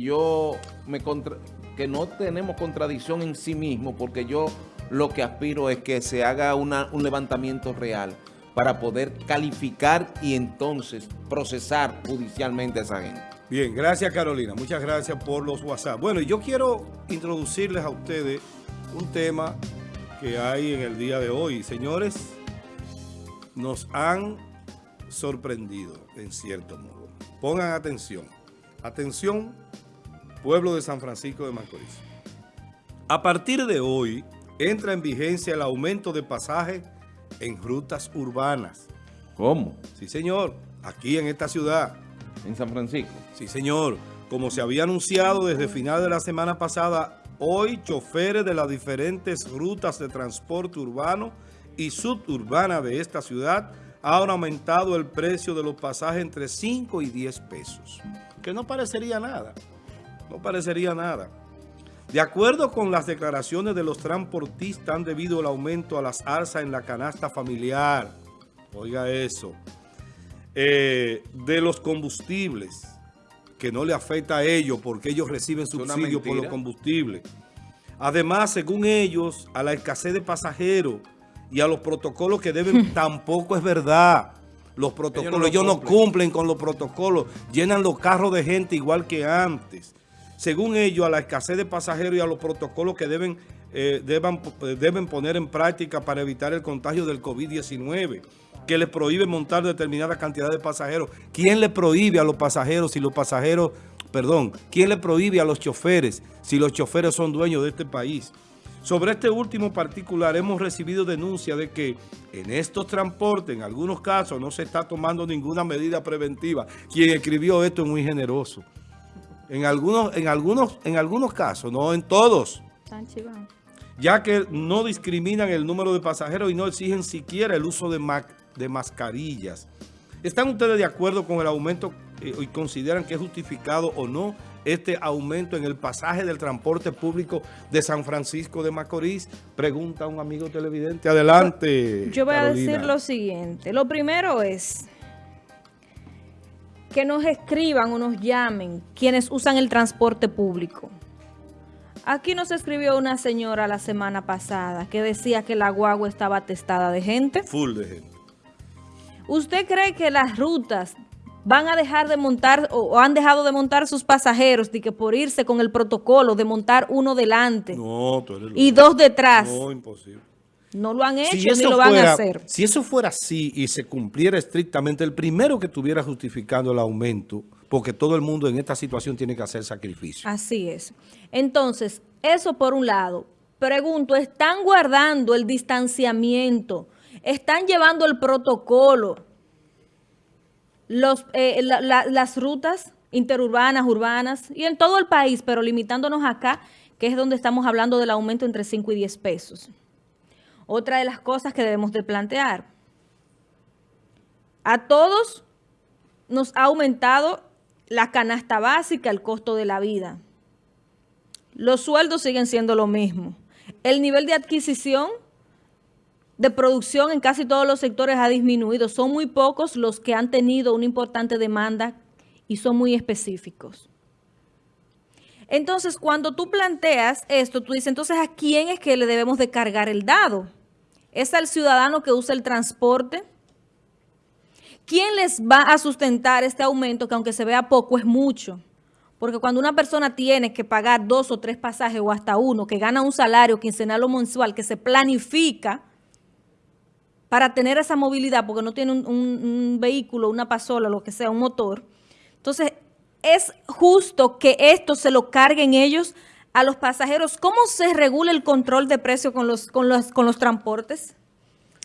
yo me contra, que no tenemos contradicción en sí mismo, porque yo lo que aspiro es que se haga una, un levantamiento real para poder calificar y entonces procesar judicialmente a esa gente. Bien, gracias Carolina, muchas gracias por los WhatsApp. Bueno, yo quiero introducirles a ustedes un tema que hay en el día de hoy. Señores, nos han sorprendido en cierto modo. Pongan atención. Atención, pueblo de San Francisco de Macorís. A partir de hoy, entra en vigencia el aumento de pasaje en rutas urbanas. ¿Cómo? Sí, señor. Aquí en esta ciudad. ¿En San Francisco? Sí, señor. Como se había anunciado desde final de la semana pasada, hoy choferes de las diferentes rutas de transporte urbano y suburbana de esta ciudad han aumentado el precio de los pasajes entre 5 y 10 pesos. Que no parecería nada. No parecería nada. De acuerdo con las declaraciones de los transportistas, han debido el aumento a las alzas en la canasta familiar. Oiga eso eh, de los combustibles, que no le afecta a ellos porque ellos reciben subsidios por los combustibles. Además, según ellos, a la escasez de pasajeros y a los protocolos que deben, tampoco es verdad. Los protocolos, ellos no, cumplen con los protocolos, llenan los carros de gente igual que antes. Según ellos, a la escasez de pasajeros y a los protocolos que deben, eh, eh, deben poner en práctica para evitar el contagio del COVID-19 que le prohíbe montar determinada cantidad de pasajeros. ¿Quién le prohíbe a los pasajeros si los pasajeros, perdón, quién le prohíbe a los choferes si los choferes son dueños de este país? Sobre este último particular hemos recibido denuncia de que en estos transportes, en algunos casos, no se está tomando ninguna medida preventiva. Quien escribió esto es muy generoso. En algunos, en algunos, en algunos casos, no en todos. Ya que no discriminan el número de pasajeros y no exigen siquiera el uso de, de mascarillas. ¿Están ustedes de acuerdo con el aumento eh, y consideran que es justificado o no este aumento en el pasaje del transporte público de San Francisco de Macorís? Pregunta un amigo televidente. Adelante, Yo voy a decir lo siguiente. Lo primero es que nos escriban o nos llamen quienes usan el transporte público. Aquí nos escribió una señora la semana pasada que decía que la guagua estaba atestada de gente. Full de gente. ¿Usted cree que las rutas van a dejar de montar o, han dejado de montar sus pasajeros de que por irse con el protocolo de montar uno delante y dos detrás? No, imposible. No lo han hecho ni lo van a hacer. Si eso fuera así y se cumpliera estrictamente, el primero que estuviera justificando el aumento, porque todo el mundo en esta situación tiene que hacer sacrificio. Así es. Entonces, eso por un lado. Pregunto, ¿están guardando el distanciamiento? están llevando el protocolo, los, eh, las rutas interurbanas, urbanas y en todo el país, pero limitándonos acá, que es donde estamos hablando del aumento entre 5 y 10 pesos. Otra de las cosas que debemos de plantear. A todos nos ha aumentado la canasta básica, el costo de la vida. Los sueldos siguen siendo lo mismo. El nivel de adquisición de producción en casi todos los sectores ha disminuido. Son muy pocos los que han tenido una importante demanda y son muy específicos. Entonces, cuando tú planteas esto, tú dices, entonces, ¿a quién es que le debemos de cargar el dado? ¿Es al ciudadano que usa el transporte? ¿Quién les va a sustentar este aumento que aunque se vea poco es mucho? Porque cuando una persona tiene que pagar dos o tres pasajes o hasta uno, que gana un salario quincenal o mensual, que se planifica, para tener esa movilidad, porque no tiene un, vehículo, una pasola, lo que sea, un motor. Entonces, es justo que esto se lo carguen ellos a los pasajeros. ¿Cómo se regula el control de precio con los, con los, con los transportes?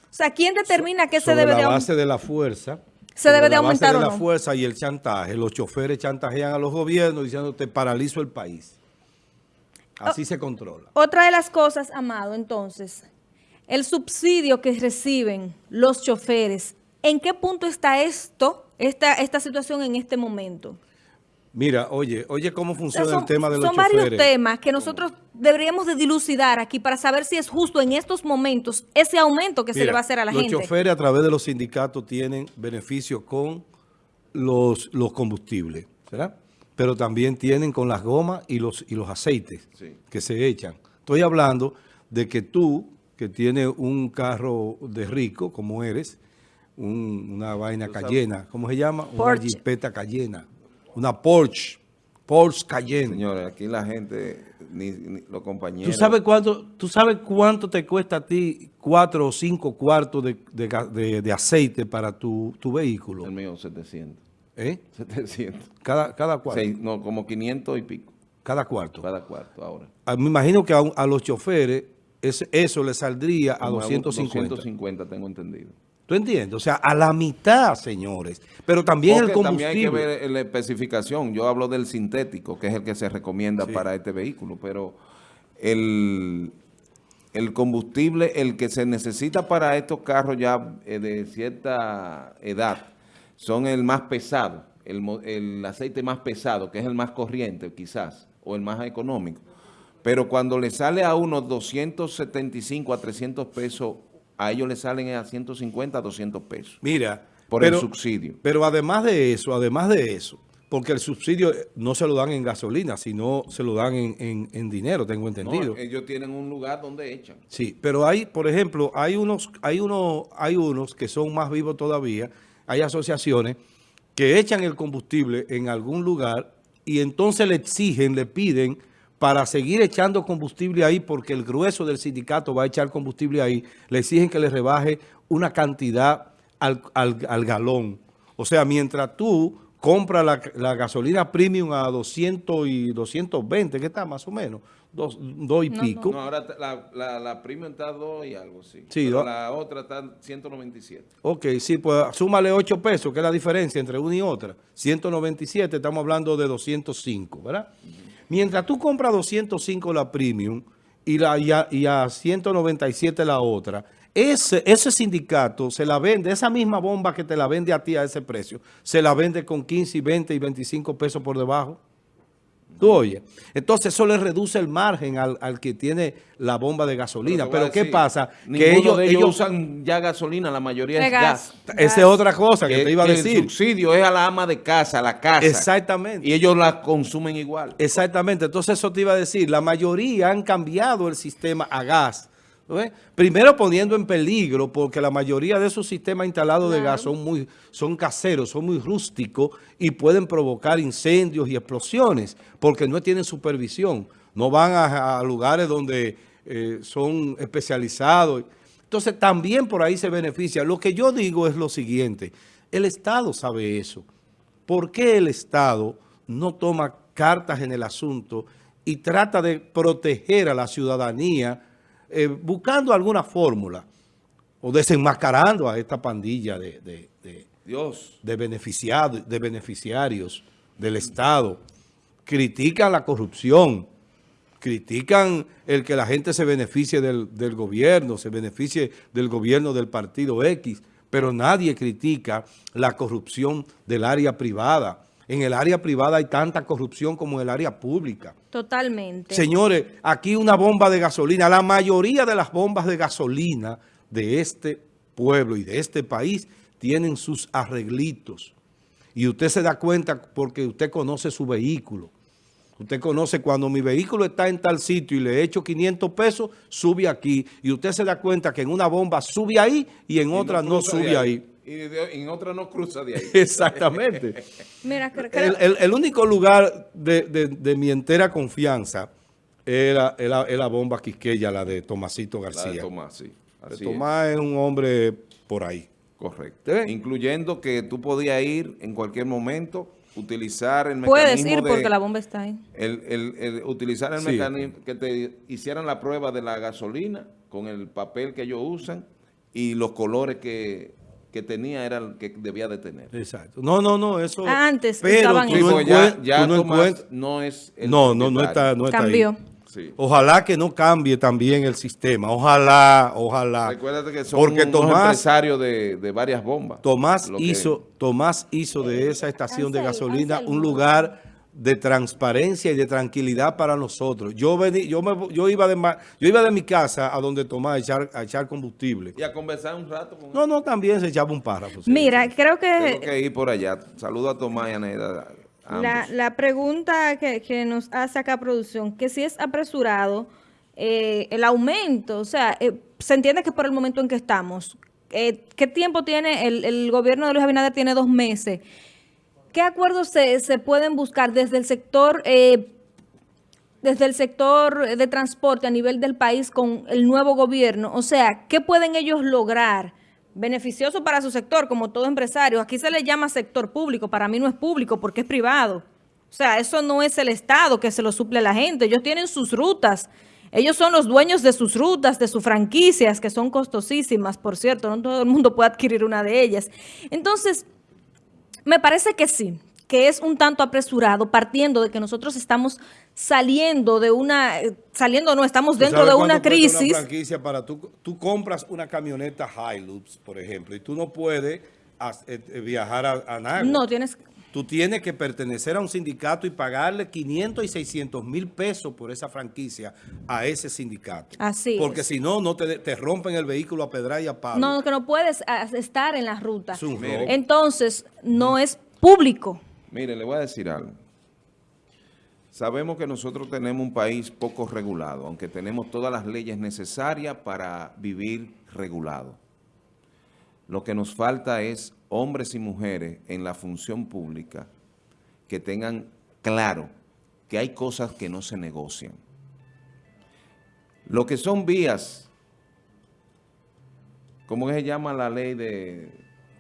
O sea, ¿quién determina qué se debe de aumentar? la base de la fuerza. ¿Se debe de aumentar base de la fuerza y el chantaje. Los choferes chantajean a los gobiernos diciendo te paralizo el país. Así se controla. Otra de las cosas, Amado, entonces, el subsidio que reciben los choferes, ¿en qué punto está esto, esta, esta situación en este momento? Mira, oye, oye cómo funciona el tema de los choferes. Son varios temas que nosotros deberíamos de dilucidar aquí para saber si es justo en estos momentos ese aumento que se le va a hacer a la gente. Los choferes a través de los sindicatos tienen beneficios con los, los combustibles, ¿verdad? pero también tienen con las gomas y los, y los aceites Sí. que se echan. Estoy hablando de que tú, que tienes un carro de rico, como eres, un- una vaina Cayena, ¿cómo se llama? Una Porsche. jipeta Cayena, una Porsche, Porsche Cayenne. Señores, aquí la gente, ni, ni los compañeros... ¿Tú sabes, cuánto, ¿Tú sabes cuánto te cuesta a ti cuatro o cinco cuartos de, de de- de aceite para tu, tu vehículo? El mío, 700. ¿Eh? 700. Cada, cada cuarto. Seis- no, como 500 y pico. Cada cuarto. Cada cuarto ahora. Ah, Me imagino que a, a los choferes ese- eso le saldría a Como 250. 250, tengo entendido. ¿Tú entiendes? O sea, a la mitad, señores. Pero también el Porque también hay combustible. que ver la especificación. Yo hablo del sintético, que es el que se recomienda para este vehículo, pero el, el combustible, el que se necesita para estos carros ya eh, de cierta edad, son el más pesado, el, el aceite más pesado, que es el más corriente quizás, o el más económico. Pero cuando le sale a unos 275 a 300 pesos, a ellos le salen a 150 a 200 pesos Mira. por el subsidio. Pero además de eso, además de eso, porque el subsidio no se lo dan en gasolina, sino se lo dan en, en- en dinero, tengo entendido. No, ellos tienen un lugar donde echan. Sí, pero hay, por ejemplo, hay unos, hay uno, hay unos que son más vivos todavía, hay asociaciones que echan el combustible en algún lugar y entonces le exigen, le piden para seguir echando combustible ahí, porque el grueso del sindicato va a echar combustible ahí, le exigen que le rebaje una cantidad al, al- al galón. O sea, mientras tú compras la, la gasolina premium a 200 y 220, ¿qué está más o menos? Dos, dos y No, pico. No, ahora la, la, la premium está 2 y algo, sí. Sí, Pero la otra está en 197. Ok, sí, pues súmale 8 pesos, que es la diferencia entre una y otra. 197, estamos hablando de 205, ¿verdad? Mientras tú compras 205 la premium y, la, y, a, y a 197 la otra, ese, ese sindicato se la vende, esa misma bomba que te la vende a ti a ese precio, se la vende con 15 y 20 y 25 pesos por debajo. Tú oyes. Entonces eso le reduce el margen al, al que tiene la bomba de gasolina. Pero, a ¿qué decir, pasa? Que ellos, de ellos, ellos usan ya gasolina, la mayoría De es gas. gas. esa es otra cosa que, Que- te iba a decir. El subsidio es a la ama de casa, a la casa. Exactamente. Y ellos la consumen igual. Exactamente. Entonces eso te iba a decir. La mayoría han cambiado el sistema a gas. Primero poniendo en peligro, porque la mayoría de esos sistemas instalados de gas son muy son caseros, son muy rústicos y pueden provocar incendios y explosiones, porque no tienen supervisión. No van a, a lugares donde eh, son especializados. Entonces también por ahí se beneficia. Lo que yo digo es lo siguiente. El Estado sabe eso. ¿Por qué el Estado no toma cartas en el asunto y trata de proteger a la ciudadanía eh, buscando alguna fórmula o desenmascarando a esta pandilla de, de- de- Dios. de beneficiados, de beneficiarios del Estado? Critican la corrupción, critican el que la gente se beneficie del, del gobierno, se beneficie del gobierno del partido X, pero nadie critica la corrupción del área privada. En el área privada hay tanta corrupción como en el área pública. Totalmente. Señores, aquí una bomba de gasolina, la mayoría de las bombas de gasolina de este pueblo y de este país tienen sus arreglitos. Y usted se da cuenta porque usted conoce su vehículo. Usted conoce cuando mi vehículo está en tal sitio y le echo 500 pesos, sube aquí. Y usted se da cuenta que en una bomba sube ahí y en Y otra no, sube ahí. Y de- en otra no cruza de ahí. Exactamente. Mira, El, el- el único lugar de, de- de mi entera confianza era, era- era la bomba Quisqueya, la de Tomasito La García. de Tomás, sí. Así Tomás es un hombre por ahí. Correcto. ¿Te ves? Incluyendo que tú podías ir en cualquier momento, utilizar el puedes mecanismo ir de- porque la bomba está ahí. el, el- el utilizar el Sí. mecanismo, que te hicieran la prueba de la gasolina con el papel que ellos usan y los colores que, que tenía era el que debía de tener. Exacto. No, no, no, eso... Antes pero estaban tú no, ya, ya tú no Tomás encuentras- no es el No, no, no está, no está ahí. Cambió. Sí. Ojalá que no cambie también el sistema. Ojalá, ojalá. Recuérdate que son Porque Tomás, empresarios de, de varias bombas. Tomás que- hizo, Tomás hizo de esa estación de gasolina Ansel. un lugar de transparencia y de tranquilidad para nosotros. Yo vení, yo me, yo iba de ma- yo iba de mi casa a donde Tomás a echar, a echar combustible. Y a conversar un rato con No, no, también se echaba un párrafo. sí. Mira, creo Tengo que que ir por allá. Saludo a Tomás y a Neida. La, la pregunta que, que, nos hace acá producción, que si es apresurado eh, el aumento, o sea, eh, se entiende que por el momento en que estamos, eh, ¿qué tiempo tiene el, el, gobierno de Luis Abinader? Tiene dos meses. ¿Qué acuerdos se, pueden buscar desde el sector eh, desde el sector de transporte a nivel del país con el nuevo gobierno? O sea, ¿qué pueden ellos lograr? Beneficioso para su sector, como todo empresario. Aquí se le llama sector público, para mí no es público porque es privado. O sea, eso no es el Estado que se lo suple a la gente. Ellos tienen sus rutas. Ellos son los dueños de sus rutas, de sus franquicias, que son costosísimas, por cierto. No todo el mundo puede adquirir una de ellas. Entonces, me parece que sí, que es un tanto apresurado, partiendo de que nosotros estamos saliendo de una, saliendo no, estamos dentro de una crisis. Una franquicia para tú, tú compras una camioneta Hilux, por ejemplo, y tú no puedes eh, viajar a, a Nagua. No, tienes... Tú tienes que pertenecer a un sindicato y pagarle 500 y 600 mil pesos por esa franquicia a ese sindicato. Así Porque si no, no te, te, rompen el vehículo a pedra y a palo. No, que no puedes estar en la ruta. Entonces, no es público. Mire, le voy a decir algo. Sabemos que nosotros tenemos un país poco regulado, aunque tenemos todas las leyes necesarias para vivir regulado. Lo que nos falta es hombres y mujeres en la función pública que tengan claro que hay cosas que no se negocian. Lo que son vías, ¿cómo se llama la ley de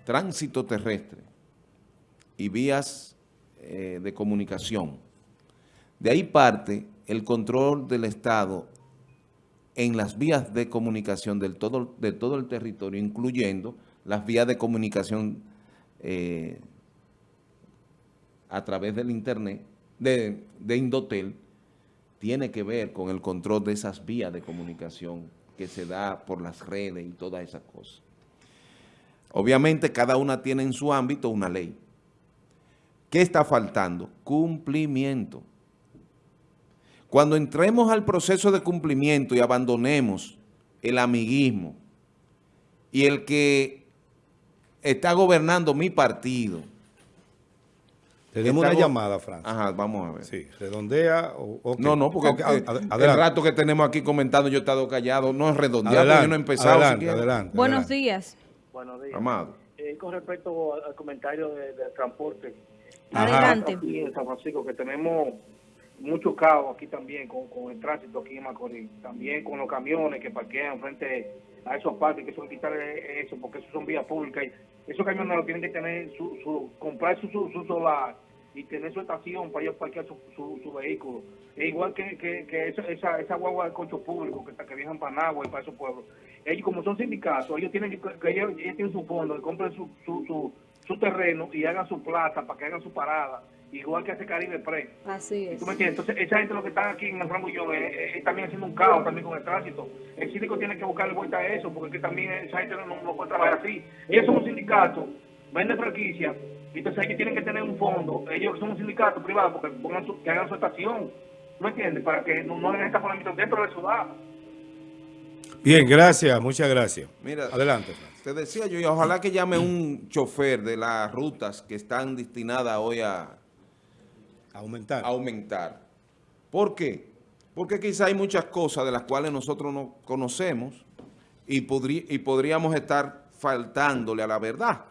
tránsito terrestre? Y vías eh, de comunicación. De ahí parte el control del Estado en las vías de comunicación del todo, de todo el territorio, incluyendo las vías de comunicación eh, a través del Internet, de, de Indotel, tiene que ver con el control de esas vías de comunicación que se da por las redes y todas esas cosas. Obviamente cada una tiene en su ámbito una ley. ¿Qué está faltando? Cumplimiento. Cuando entremos al proceso de cumplimiento y abandonemos el amiguismo y el que está gobernando mi partido. Tenemos una llamada, Francis. Ajá, vamos a ver. Sí, redondea. O, No, no, porque okay, el rato que tenemos aquí comentando yo he estado callado, no es redondeado, yo no he empezado. Adelante, adelante, Buenos días. Buenos días. Amado. Eh, con respecto al comentario del de transporte. Adelante. Aquí en San Francisco, que tenemos mucho caos aquí también con, con, el tránsito aquí en Macorís. También con los camiones que parquean frente a esos parques, que son quitar eso, porque eso son vías públicas. Esos camiones lo tienen que tener, su, su comprar su, su, su, solar y tener su estación para ellos parquear su, su, su vehículo. Es igual que, que, que esa, esa, guagua de cocho público que, que viajan para Nagua y para esos pueblos. Ellos, como son sindicatos, ellos tienen que ellos, ellos tienen su fondo, que compren su, su, su, su terreno y hagan su plata para que hagan su parada igual que hace Caribe Pre. Así es. ¿Tú me entiendes? Entonces, esa gente lo que está aquí en el Rambullón es, es, es, también haciendo un caos también con el tránsito. El síndico tiene que buscarle vuelta a eso, porque es que también esa gente no, no puede trabajar así. Ellos son un sindicato, venden franquicia, y entonces ellos tienen que tener un fondo. Ellos son un sindicato privado, porque pongan su, que hagan su estación. ¿Tú me entiendes? Para que no, no hagan estacionamiento dentro de la ciudad. Bien, gracias, muchas gracias. Mira, Adelante. Te decía yo, y ojalá que llame un chofer de las rutas que están destinadas hoy a Aumentar. aumentar. ¿Por qué? Porque quizá hay muchas cosas de las cuales nosotros no conocemos y, y podríamos estar faltándole a la verdad.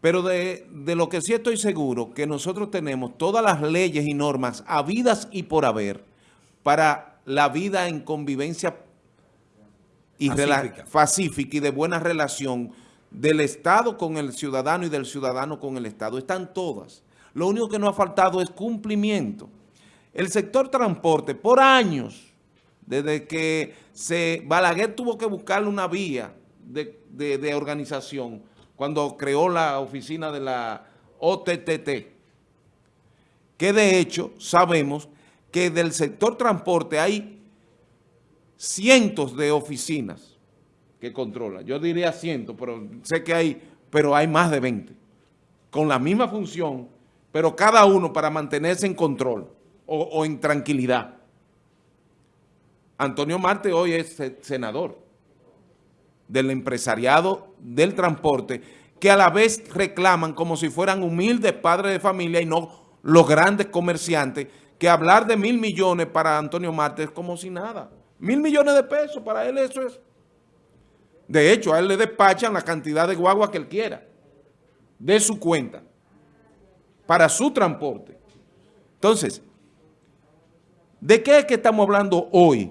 Pero de, de, lo que sí estoy seguro, que nosotros tenemos todas las leyes y normas habidas y por haber para la vida en convivencia y pacífica. pacífica y de buena relación del Estado con el ciudadano y del ciudadano con el Estado. Están todas. Lo único que nos ha faltado es cumplimiento. El sector transporte, por años, desde que Balaguer tuvo que buscarle una vía de, de, organización cuando creó la oficina de la OTTT, que de hecho sabemos que del sector transporte hay cientos de oficinas que controlan. Yo diría cientos, pero sé que hay, pero hay más de 20, con la misma función pero cada uno para mantenerse en control o, en tranquilidad. Antonio Marte hoy es senador del empresariado del transporte, que a la vez reclaman como si fueran humildes padres de familia y no los grandes comerciantes, que hablar de mil millones para Antonio Marte es como si nada. Mil millones de pesos, para él eso es. De hecho, a él le despachan la cantidad de guagua que él quiera, de su cuenta, para su transporte. Entonces, ¿de qué es que estamos hablando hoy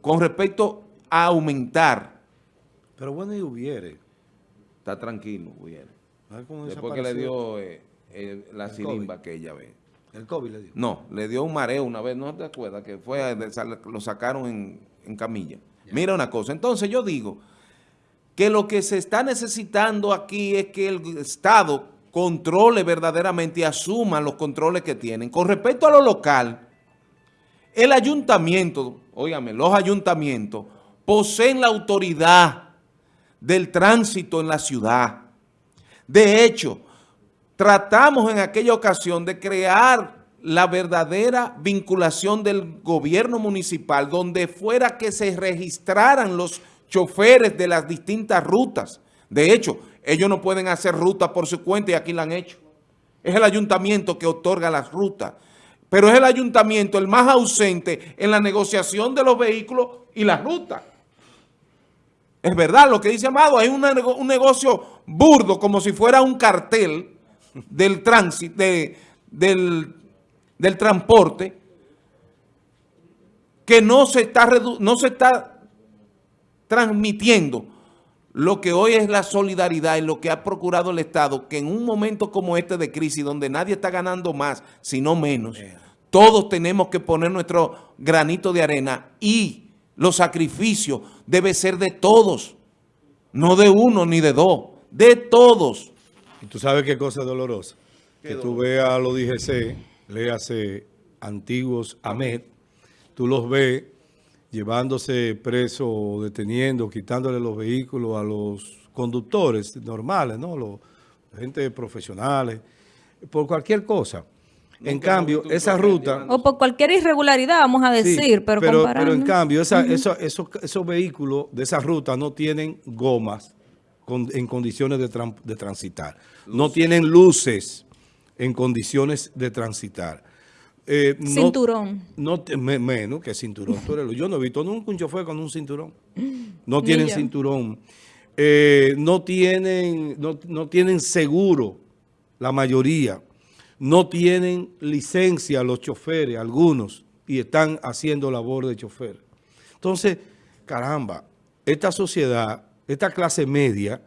con respecto a aumentar? Pero bueno, y hubiere. Está tranquilo, cómo Después que le dio eh, eh, la El sirimba que ella ve. El COVID le dio. No, le dio un mareo una vez, ¿no te acuerdas? Que fue, lo sacaron en, en camilla. Mira una cosa, entonces yo digo que lo que se está necesitando aquí es que el Estado controle verdaderamente y asuma los controles que tienen. Con respecto a lo local, el ayuntamiento, óigame, los ayuntamientos poseen la autoridad del tránsito en la ciudad. De hecho, tratamos en aquella ocasión de crear la verdadera vinculación del gobierno municipal, donde fuera que se registraran los choferes de las distintas rutas. De hecho, ellos no pueden hacer rutas por su cuenta y aquí la han hecho. Es el ayuntamiento que otorga las rutas. Pero es el ayuntamiento el más ausente en la negociación de los vehículos y las rutas. Es verdad lo que dice Amado, hay un negocio burdo, como si fuera un cartel del tránsito, de- del, del transporte, que no se, está no se está transmitiendo lo que hoy es la solidaridad y lo que ha procurado el Estado, que en un momento como este de crisis, donde nadie está ganando más, sino menos, todos tenemos que poner nuestro granito de arena y los sacrificios debe ser de todos, no de uno ni de dos, de todos. Y tú sabes qué cosa es dolorosa. Qué que tú veas a los DGC, léase antiguos AMED, tú los ves llevándose presos o deteniendo, quitándole los vehículos a los conductores normales, ¿no? Los, gente profesionales, por cualquier cosa. en Nunca cambio, esa ruta... O por cualquier irregularidad, vamos a Sí, decir, pero, pero, comparando. pero en cambio, esa- eso- esos, esos vehículos de esa ruta no tienen gomas con- en condiciones de, tran- de transitar. No tienen luces en condiciones de transitar. Eh, no- Cinturón. No, me- menos que cinturón. Yo no he visto nunca un chofer con un cinturón. No tienen cinturón. Eh, no, tienen, no, no tienen seguro, la mayoría. No tienen licencia los choferes, algunos, y están haciendo labor de chofer. Entonces, caramba, esta sociedad, esta clase media,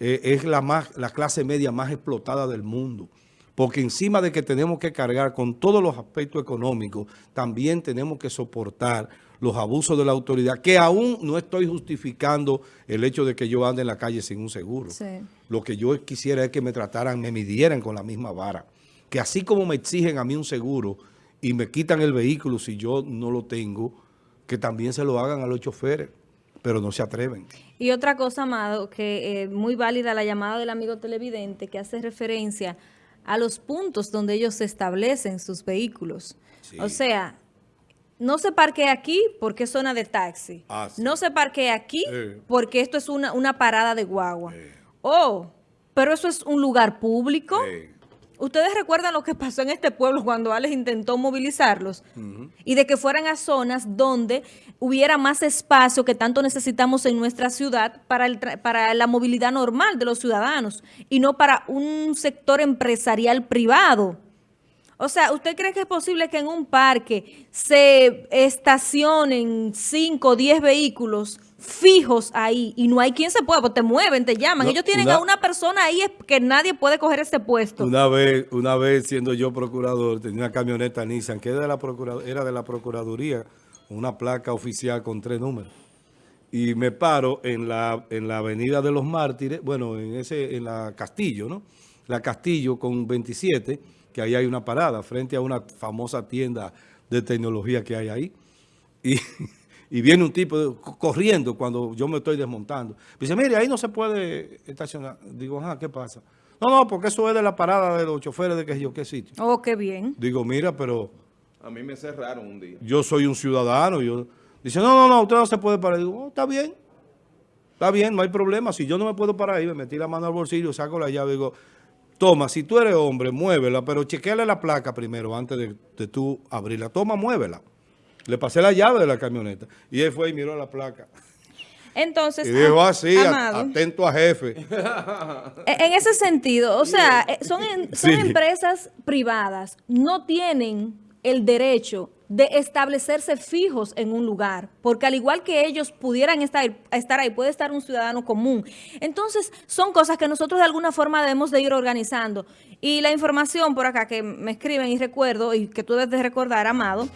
eh, es la, más, la clase media más explotada del mundo. Porque encima de que tenemos que cargar con todos los aspectos económicos, también tenemos que soportar los abusos de la autoridad, que aún no estoy justificando el hecho de que yo ande en la calle sin un seguro. Sí. Lo que yo quisiera es que me trataran, me midieran con la misma vara. Que así como me exigen a mí un seguro y me quitan el vehículo si yo no lo tengo, que también se lo hagan a los choferes, pero no se atreven. Y otra cosa, Amado, que eh, muy válida la llamada del amigo televidente que hace referencia a los puntos donde ellos establecen sus vehículos. Sí. O sea, no se parquee aquí porque es zona de taxi. Ah, sí. No se parquee aquí porque esto es una, una parada de guagua. Oh, pero eso es un lugar público. ¿Ustedes recuerdan lo que pasó en este pueblo cuando Alex intentó movilizarlos? Y de que fueran a zonas donde hubiera más espacio que tanto necesitamos en nuestra ciudad para, el para la movilidad normal de los ciudadanos y no para un sector empresarial privado. O sea, ¿usted cree que es posible que en un parque se estacionen 5 o 10 vehículos fijos ahí y no hay quien se pueda? Pues te mueven, te llaman. No, Ellos tienen una- a una persona ahí que nadie puede coger ese puesto. Una vez, una vez siendo yo procurador, tenía una camioneta Nissan que era de la, procura- era de la Procuraduría, una placa oficial con tres números. Y me paro en la, en la Avenida de los Mártires, bueno, en ese en la Castillo, ¿no? La Castillo con 27, que ahí hay una parada, frente a una famosa tienda de tecnología que hay ahí. Y, y viene un tipo corriendo cuando yo me estoy desmontando. Me dice, mire, ahí no se puede estacionar. Digo, ajá, ¿qué pasa? No, no, porque eso es de la parada de los choferes de que yo qué sitio. Oh, qué bien. Digo, mira, pero A mí me cerraron un día. yo soy un ciudadano. Yo... Dice, no, no, no, usted no se puede parar. Digo, oh, está bien. Está bien, no hay problema. Si yo no me puedo parar ahí, me metí la mano al bolsillo, saco la llave y digo, Toma, si tú eres hombre, muévela, pero chequeale la placa primero antes de, de tú abrirla. Toma, muévela. Le pasé la llave de la camioneta. Y él fue y miró la placa. Entonces, Y dijo así, a- Amado, atento a jefe. e- en ese sentido, o sea, eh, son, son Sí. empresas privadas, no tienen el derecho de establecerse fijos en un lugar, porque al igual que ellos pudieran estar, estar ahí, puede estar un ciudadano común. Entonces, son cosas que nosotros de alguna forma debemos de ir organizando. Y la información por acá que me escriben y recuerdo, y que tú debes de recordar, Amado,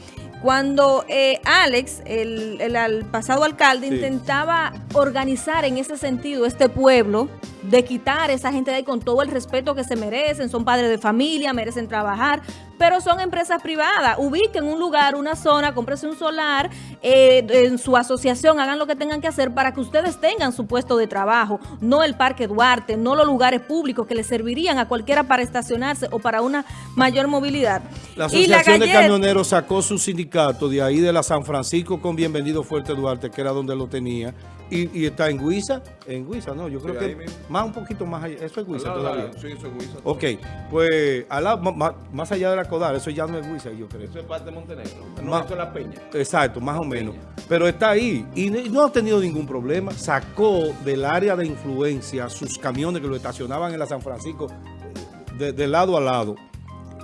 cuando eh, Alex, el, el pasado alcalde, Sí. intentaba organizar en ese sentido este pueblo, de quitar a esa gente de ahí con todo el respeto que se merecen, son padres de familia, merecen trabajar, pero son empresas privadas. Ubiquen un lugar, una zona, cómprese un solar, eh, en su asociación, hagan lo que tengan que hacer para que ustedes tengan su puesto de trabajo, no el Parque Duarte, no los lugares públicos que les servirían a cualquiera para estacionarse o para una mayor movilidad. La Asociación de Camioneros sacó su sindicato de ahí de la San Francisco con Bienvenido Fuerte Duarte, que era donde lo tenía, y, y está en Guisa, en Guisa, no, yo creo Sí, que mismo. más un poquito más allá, eso es Guisa todavía. Sí, eso es Huiza. Ok, pues al lado- ma- más allá de la Codar, eso ya no es Guisa, yo creo. Eso es parte de Montenegro. No, eso es La Peña. Exacto, más o menos. Pero está ahí y no- ha tenido ningún problema. Sacó del área de influencia sus camiones que lo estacionaban en la San Francisco de, de lado a lado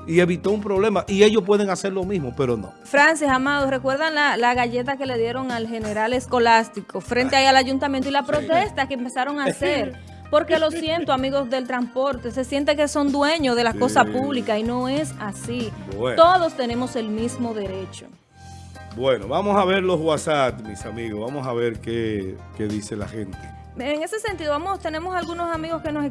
y evitó un problema. Y ellos pueden hacer lo mismo, pero no. Francis, Amado, ¿recuerdan la, la galleta que le dieron al general escolástico frente ahí al ayuntamiento y la protesta que empezaron a hacer? Porque lo siento, amigos del transporte, se siente que son dueños de las Sí. cosas públicas y no es así. Bueno. Todos tenemos el mismo derecho. Bueno, vamos a ver los WhatsApp, mis amigos. Vamos a ver qué, qué dice la gente. En ese sentido, vamos, tenemos algunos amigos que nos